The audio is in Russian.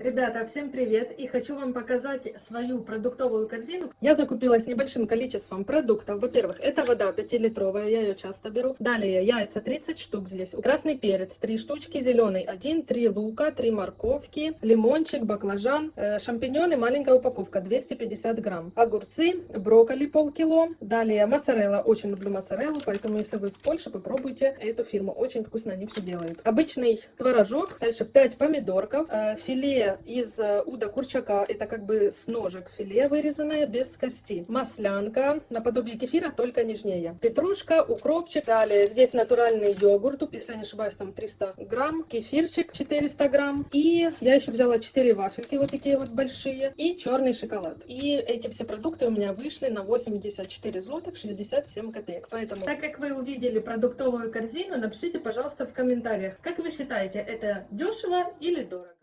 Ребята, всем привет! И хочу вам показать свою продуктовую корзину. Я закупилась небольшим количеством продуктов. Во-первых, это вода 5-литровая, я ее часто беру. Далее яйца 30 штук здесь. Красный перец 3 штучки, зеленый 1, 3 лука, 3 морковки, лимончик, баклажан, э, шампиньоны, маленькая упаковка 250 грамм. Огурцы, брокколи полкило. Далее моцарелла, очень люблю моцареллу, поэтому если вы в Польше, попробуйте эту фирму. Очень вкусно они все делают. Обычный творожок, дальше 5 помидорков, э, из э, уда курчака. Это как бы с ножек филе вырезанное, без кости. Маслянка, наподобие кефира, только нежнее. Петрушка, укропчик. Далее здесь натуральный йогурт, если не ошибаюсь, там 300 грамм. Кефирчик 400 грамм. И я еще взяла 4 вафельки, вот такие вот большие. И черный шоколад. И эти все продукты у меня вышли на 84 злотых 67 копеек. Поэтому, так как вы увидели продуктовую корзину, напишите, пожалуйста, в комментариях, как вы считаете, это дешево или дорого?